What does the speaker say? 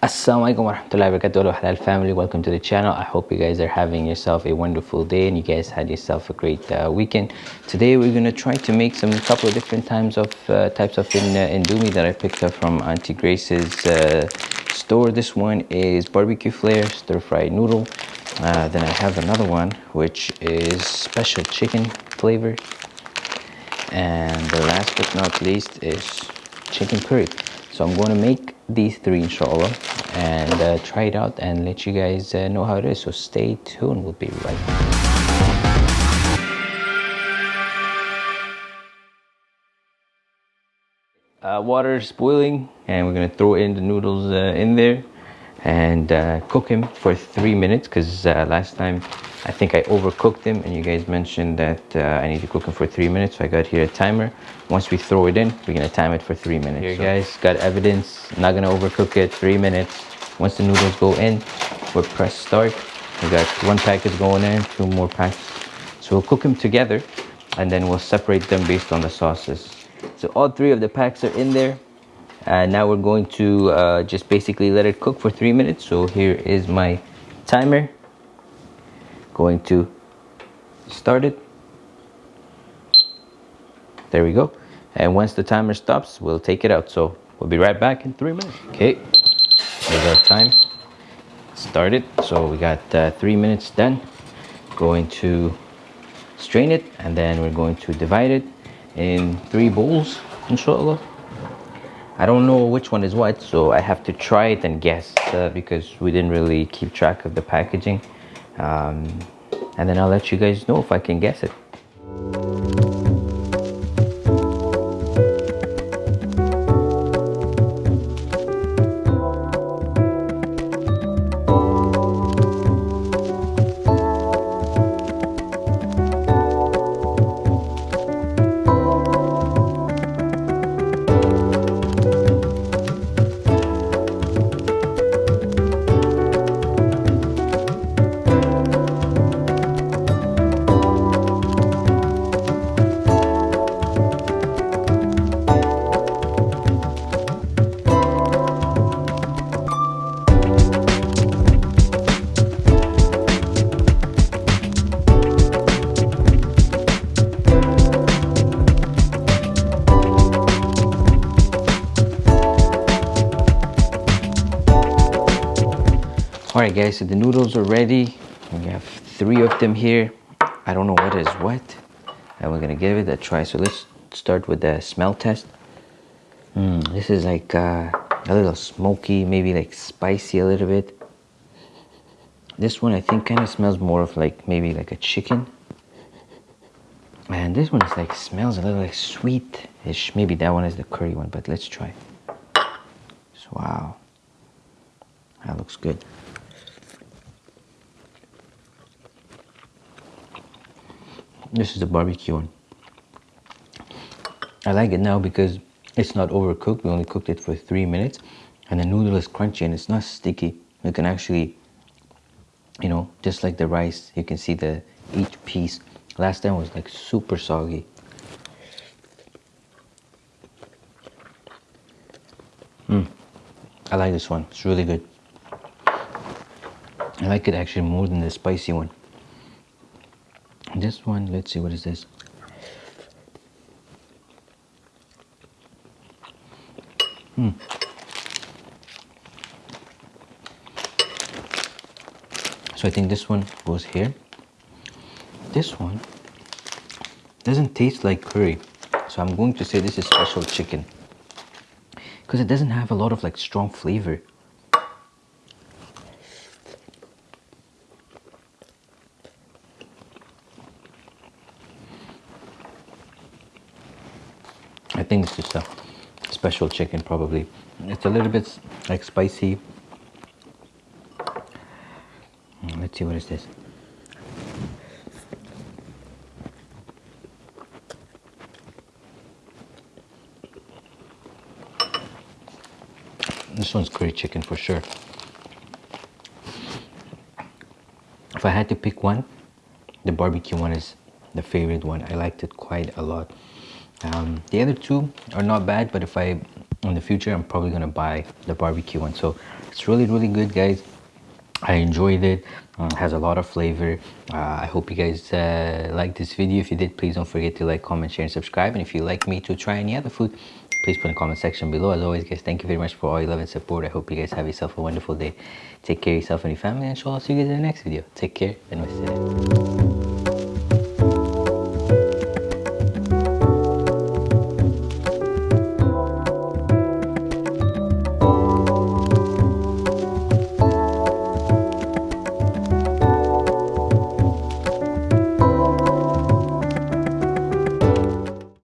Assalamualaikum warahmatullahi wabarakatuh. Halal family. Welcome to the channel. I hope you guys are having yourself a wonderful day and you guys had yourself a great uh, weekend. Today we're going to try to make some couple of different times of uh, types of in, uh, indomie that i picked up from auntie grace's uh, store. This one is barbecue flare stir fried noodle. Uh, then i have another one which is special chicken flavor. And the last but not least is chicken curry so i'm going to make these three inshallah and uh, try it out and let you guys uh, know how it is. So stay tuned. We'll be right back. Uh, water is boiling and we're gonna throw in the noodles uh, in there and uh, cook him for three minutes because uh, last time I think I overcooked them and you guys mentioned that uh, I need to cook them for three minutes so I got here a timer. Once we throw it in we're gonna time it for three minutes. Here so. guys got evidence not gonna overcook it three minutes. Once the noodles go in we'll press start. We got one packet going in two more packs. So we'll cook them together and then we'll separate them based on the sauces. So all three of the packs are in there and now we're going to uh, just basically let it cook for three minutes. So here is my timer. Going to start it. There we go. And once the timer stops we'll take it out. So we'll be right back in three minutes. Okay. There's our time. Started so we got uh, three minutes done. Going to strain it and then we're going to divide it in three bowls inshallah I don't know which one is what, so I have to try it and guess uh, because we didn't really keep track of the packaging. Um, and then I'll let you guys know if I can guess it. All right guys so the noodles are ready. We have three of them here. I don't know what is what. And we're gonna give it a try. So let's start with the smell test. Mm, this is like uh, a little smoky maybe like spicy a little bit. This one i think kind of smells more of like maybe like a chicken. And this one is like smells a little like sweet-ish. Maybe that one is the curry one but let's try. So wow. That looks good This is the barbecue one. I like it now because it's not overcooked. We only cooked it for three minutes. And the noodle is crunchy and it's not sticky. You can actually, you know, just like the rice, you can see the each piece. Last time was like super soggy. Mm. I like this one. It's really good. I like it actually more than the spicy one this one let's see what is this? Hmm. So I think this one goes here. This one doesn't taste like curry so I'm going to say this is special chicken because it doesn't have a lot of like strong flavor I think it's just a special chicken probably. It's a little bit like spicy. Mm, let's see what is this. This one's curry chicken for sure. If I had to pick one, the barbecue one is the favorite one. I liked it quite a lot. Um, the other two are not bad, but if I in the future i'm probably gonna buy the barbecue one. So it's really really good guys. I enjoyed it. Uh, has a lot of flavor. Uh, i hope you guys uh, like this video. If you did please don't forget to like comment share and subscribe. And if you'd like me to try any other food please put in the comment section below. As always guys thank you very much for all your love and support. I hope you guys have yourself a wonderful day. Take care of yourself and your family and i'll see you guys in the next video. Take care and wassalam